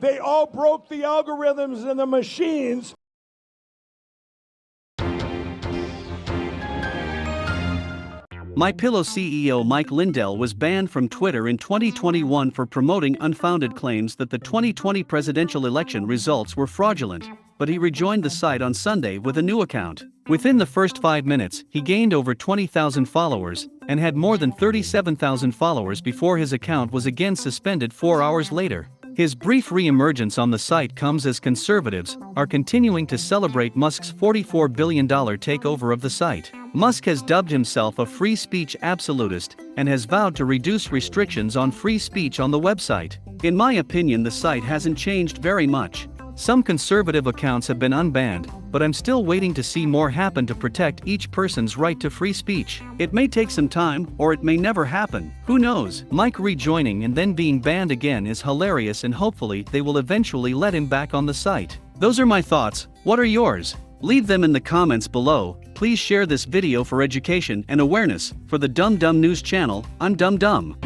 They all broke the algorithms and the machines. My Pillow CEO Mike Lindell was banned from Twitter in 2021 for promoting unfounded claims that the 2020 presidential election results were fraudulent, but he rejoined the site on Sunday with a new account. Within the first five minutes, he gained over 20,000 followers and had more than 37,000 followers before his account was again suspended four hours later. His brief re-emergence on the site comes as conservatives are continuing to celebrate Musk's $44 billion takeover of the site. Musk has dubbed himself a free speech absolutist and has vowed to reduce restrictions on free speech on the website. In my opinion the site hasn't changed very much. Some conservative accounts have been unbanned, but I'm still waiting to see more happen to protect each person's right to free speech. It may take some time, or it may never happen. Who knows? Mike rejoining and then being banned again is hilarious and hopefully they will eventually let him back on the site. Those are my thoughts, what are yours? Leave them in the comments below, please share this video for education and awareness, for the Dumb Dumb News channel, I'm Dumb Dumb.